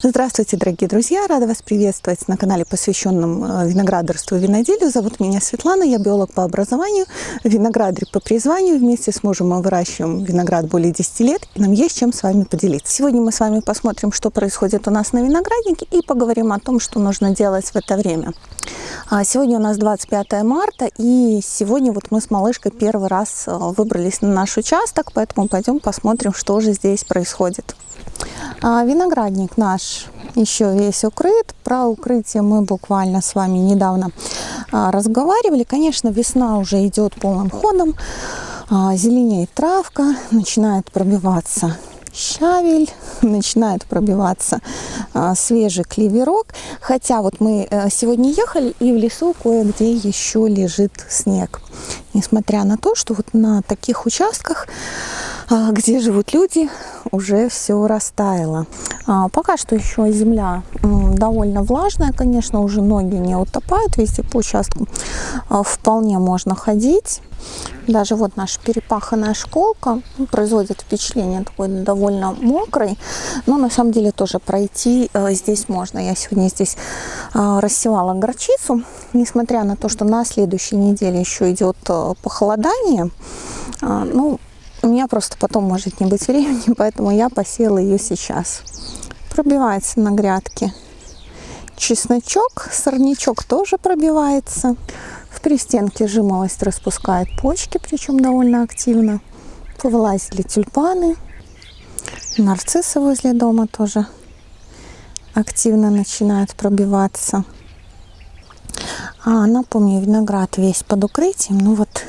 Здравствуйте, дорогие друзья! Рада вас приветствовать на канале, посвященном э, виноградарству и виноделию. Зовут меня Светлана, я биолог по образованию, виноградарь по призванию. Вместе с мужем мы выращиваем виноград более 10 лет, и нам есть чем с вами поделиться. Сегодня мы с вами посмотрим, что происходит у нас на винограднике, и поговорим о том, что нужно делать в это время. А, сегодня у нас 25 марта, и сегодня вот мы с малышкой первый раз э, выбрались на наш участок, поэтому пойдем посмотрим, что же здесь происходит. А виноградник наш еще весь укрыт. Про укрытие мы буквально с вами недавно а, разговаривали. Конечно, весна уже идет полным ходом. А, зеленеет травка, начинает пробиваться щавель, начинает пробиваться а, свежий клеверок. Хотя вот мы а, сегодня ехали, и в лесу кое-где еще лежит снег. Несмотря на то, что вот на таких участках где живут люди, уже все растаяло. А, пока что еще земля довольно влажная, конечно, уже ноги не утопают, везде по участку а, вполне можно ходить. Даже вот наша перепаханная школка ну, производит впечатление такой довольно мокрой, но на самом деле тоже пройти э, здесь можно. Я сегодня здесь рассевала горчицу, несмотря на то, что на следующей неделе еще идет э, похолодание, ну, у меня просто потом может не быть времени, поэтому я посеяла ее сейчас. Пробивается на грядке чесночок, сорнячок тоже пробивается. В пристенке жимолость распускает почки, причем довольно активно. Повылазили тюльпаны. Нарциссы возле дома тоже активно начинают пробиваться. А, напомню, виноград весь под укрытием. Ну вот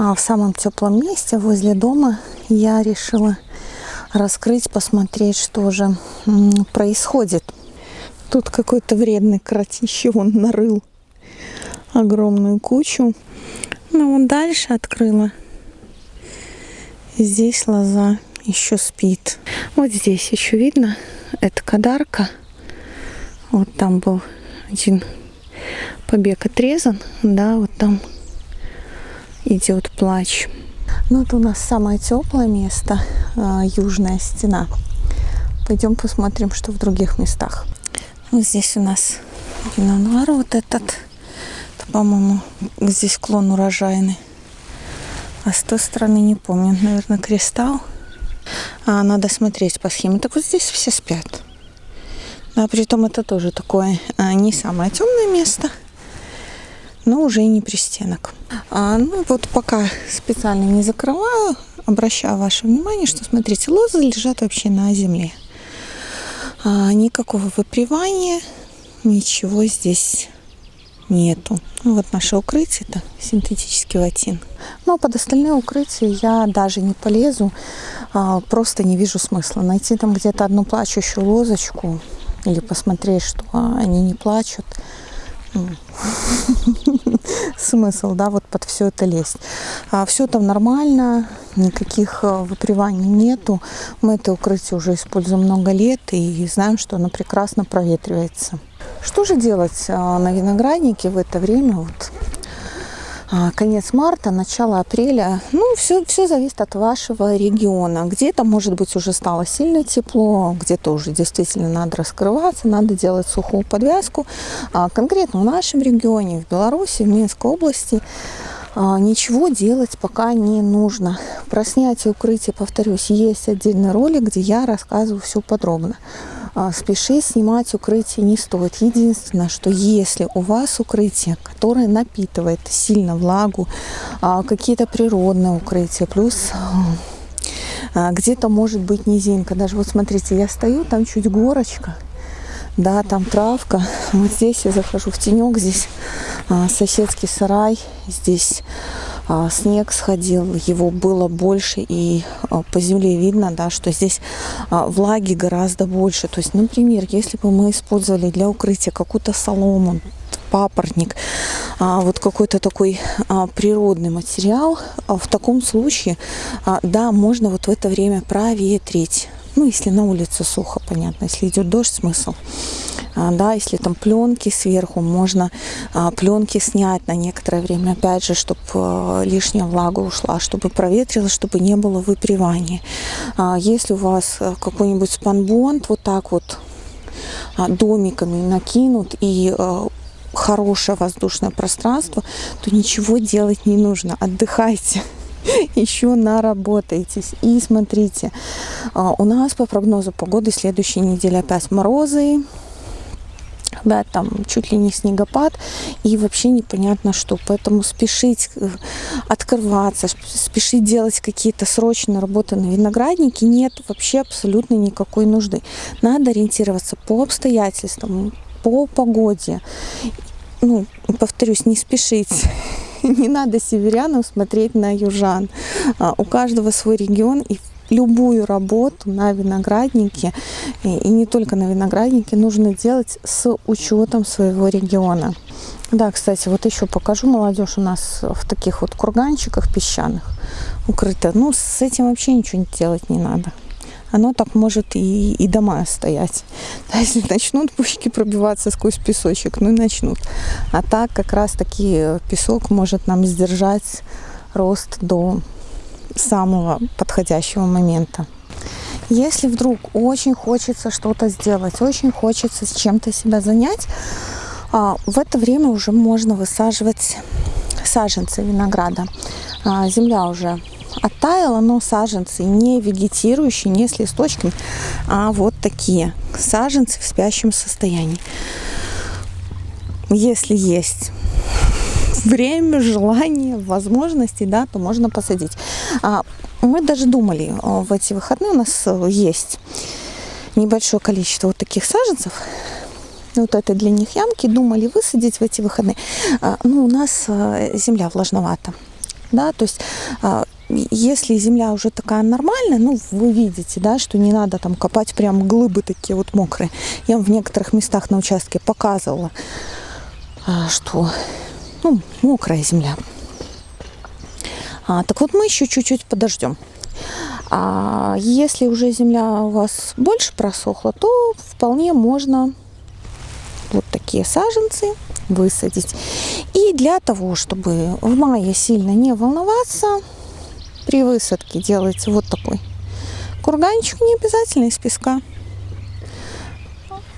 в самом теплом месте возле дома я решила раскрыть, посмотреть, что же происходит. Тут какой-то вредный кротище, он нарыл огромную кучу. Ну, вот дальше открыла. Здесь лоза еще спит. Вот здесь еще видно, это кадарка. Вот там был один побег отрезан, да, вот там идет плач. Ну, это у нас самое теплое место, а, южная стена. Пойдем посмотрим, что в других местах. Вот здесь у нас пинонуар вот этот. Это, по-моему, здесь клон урожайный. А с той стороны не помню. Наверное, кристалл. А, надо смотреть по схеме. Так вот здесь все спят. А при том это тоже такое а, не самое темное место но уже и не пристенок. А, ну вот пока специально не закрываю, обращаю ваше внимание, что смотрите, лозы лежат вообще на земле. А, никакого выпривания, ничего здесь нету. Ну, вот наше укрытие, это синтетический ватин. Но под остальные укрытия я даже не полезу, а, просто не вижу смысла. Найти там где-то одну плачущую лозочку или посмотреть, что они не плачут – смысл, да, вот под все это лезть. А все там нормально, никаких э, выприваний нету. Мы это укрытие уже используем много лет и знаем, что оно прекрасно проветривается. Что же делать а, на винограднике в это время? Вот конец марта, начало апреля. Ну, все, все зависит от вашего региона. Где-то, может быть, уже стало сильно тепло, где-то уже действительно надо раскрываться, надо делать сухую подвязку. А конкретно в нашем регионе, в Беларуси, в Минской области, а, ничего делать пока не нужно. Про снятие укрытия, повторюсь, есть отдельный ролик, где я рассказываю все подробно. А, спеши снимать укрытие не стоит. Единственное, что если у вас укрытие, которое напитывает сильно влагу, а, какие-то природные укрытия, плюс а, где-то может быть низинка. Даже вот смотрите, я стою, там чуть горочка, да, там травка. Вот здесь я захожу в тенек, здесь соседский сарай, здесь снег сходил, его было больше, и а, по земле видно, да, что здесь а, влаги гораздо больше. То есть, например, если бы мы использовали для укрытия какую-то солому, папоротник, вот какой-то такой природный материал, в таком случае, да, можно вот в это время проветрить. Ну, если на улице сухо, понятно. Если идет дождь, смысл. А, да, если там пленки сверху, можно а, пленки снять на некоторое время, опять же, чтобы а, лишняя влага ушла, чтобы проветрилось, чтобы не было выпривания. Если у вас какой-нибудь спанбонд вот так вот а, домиками накинут и а, хорошее воздушное пространство, то ничего делать не нужно. Отдыхайте еще наработаетесь. И смотрите, а, у нас по прогнозу погоды следующей неделе опять морозы, да, там чуть ли не снегопад, и вообще непонятно что. Поэтому спешить э, открываться, спешить делать какие-то срочные работы на винограднике нет вообще абсолютно никакой нужды. Надо ориентироваться по обстоятельствам, по погоде. Ну, повторюсь, не спешить. Не надо северянам смотреть на южан. А, у каждого свой регион, и любую работу на винограднике, и не только на винограднике, нужно делать с учетом своего региона. Да, кстати, вот еще покажу молодежь у нас в таких вот курганчиках песчаных укрыта. Ну, с этим вообще ничего делать не надо. Оно так может и, и дома стоять. Да, если начнут пушки пробиваться сквозь песочек, ну и начнут. А так как раз таки песок может нам сдержать рост до самого подходящего момента. Если вдруг очень хочется что-то сделать, очень хочется с чем-то себя занять, а, в это время уже можно высаживать саженцы винограда. А, земля уже оттаяла, но саженцы не вегетирующие, не с листочками, а вот такие саженцы в спящем состоянии. Если есть время, желание, возможности, да, то можно посадить. А, мы даже думали в эти выходные, у нас э, есть небольшое количество вот таких саженцев, вот это для них ямки, думали высадить в эти выходные. А, ну, у нас э, земля влажновата, да, то есть а, если земля уже такая нормальная, ну, вы видите, да, что не надо там копать прям глыбы такие вот мокрые. Я в некоторых местах на участке показывала, что ну, мокрая земля. А, так вот мы еще чуть-чуть подождем. А если уже земля у вас больше просохла, то вполне можно вот такие саженцы высадить. И для того, чтобы в мае сильно не волноваться, при высадке делайте вот такой курганчик, не обязательно из песка.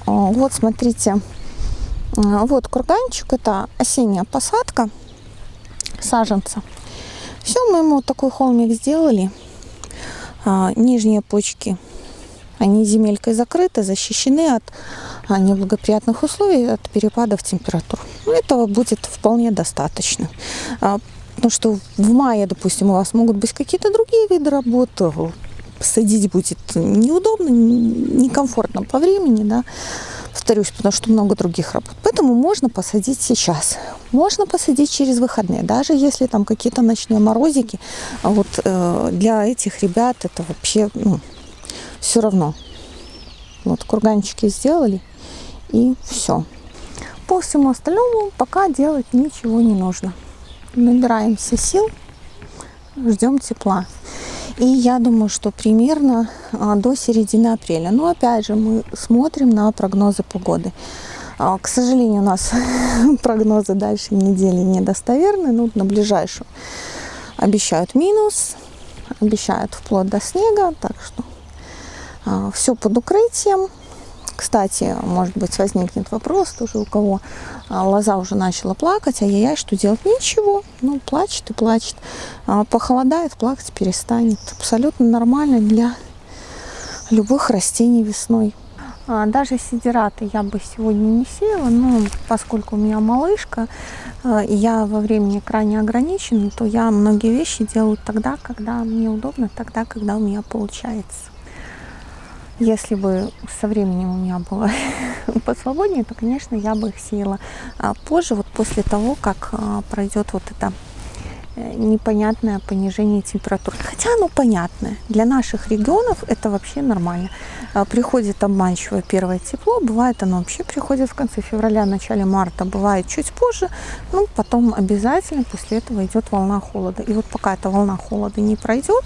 Вот, смотрите, а, вот курганчик, это осенняя посадка саженца. Все, мы ему такой холмик сделали. А, нижние почки, они земелькой закрыты, защищены от неблагоприятных условий, от перепадов температур. Этого будет вполне достаточно. Потому что в мае, допустим, у вас могут быть какие-то другие виды работы, садить будет неудобно, некомфортно по времени, да, повторюсь, потому что много других работ. Поэтому можно посадить сейчас. Можно посадить через выходные, даже если там какие-то ночные морозики. А вот э, для этих ребят это вообще ну, все равно. Вот курганчики сделали и все. По всему остальному пока делать ничего не нужно. Набираемся сил, ждем тепла. И я думаю, что примерно а, до середины апреля. Но опять же, мы смотрим на прогнозы погоды. А, к сожалению, у нас прогнозы дальше недели недостоверны. Ну, на ближайшую обещают минус, обещают вплоть до снега. Так что а, все под укрытием. Кстати, может быть, возникнет вопрос тоже у кого. А, лоза уже начала плакать, ай-яй-яй, что делать? Ничего, ну, плачет и плачет. А, похолодает, плакать перестанет. Абсолютно нормально для любых растений весной. А, даже сидираты я бы сегодня не сеяла, но поскольку у меня малышка, и я во времени крайне ограничена, то я многие вещи делаю тогда, когда мне удобно, тогда, когда у меня получается. Если бы со временем у меня было посвободнее, то, конечно, я бы их сеяла а позже, вот после того, как а, пройдет вот это э, непонятное понижение температуры. Хотя оно понятное. Для наших регионов это вообще нормально. А, приходит обманчивое первое тепло, бывает оно вообще приходит в конце февраля, начале марта, бывает чуть позже, ну потом обязательно после этого идет волна холода. И вот пока эта волна холода не пройдет,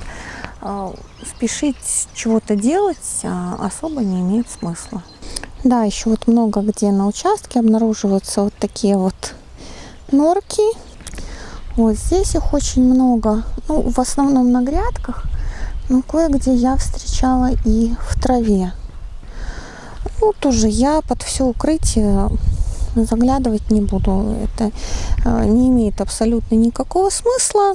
спешить чего-то делать а, особо не имеет смысла. Да, еще вот много где на участке обнаруживаются вот такие вот норки. Вот здесь их очень много. Ну, в основном на грядках. Но кое-где я встречала и в траве. Тут уже я под все укрытие заглядывать не буду. Это э, не имеет абсолютно никакого смысла.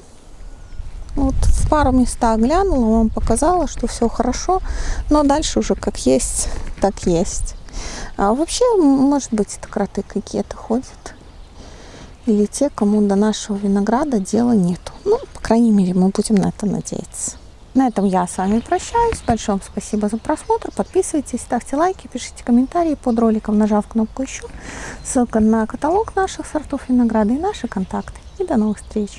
Вот в пару местах глянула, вам показала, что все хорошо, но дальше уже как есть, так есть. А вообще, может быть, это кроты какие-то ходят. Или те, кому до нашего винограда дела нету. Ну, по крайней мере, мы будем на это надеяться. На этом я с вами прощаюсь. Большое вам спасибо за просмотр. Подписывайтесь, ставьте лайки, пишите комментарии под роликом, нажав кнопку «Еще». Ссылка на каталог наших сортов винограда и наши контакты. И до новых встреч!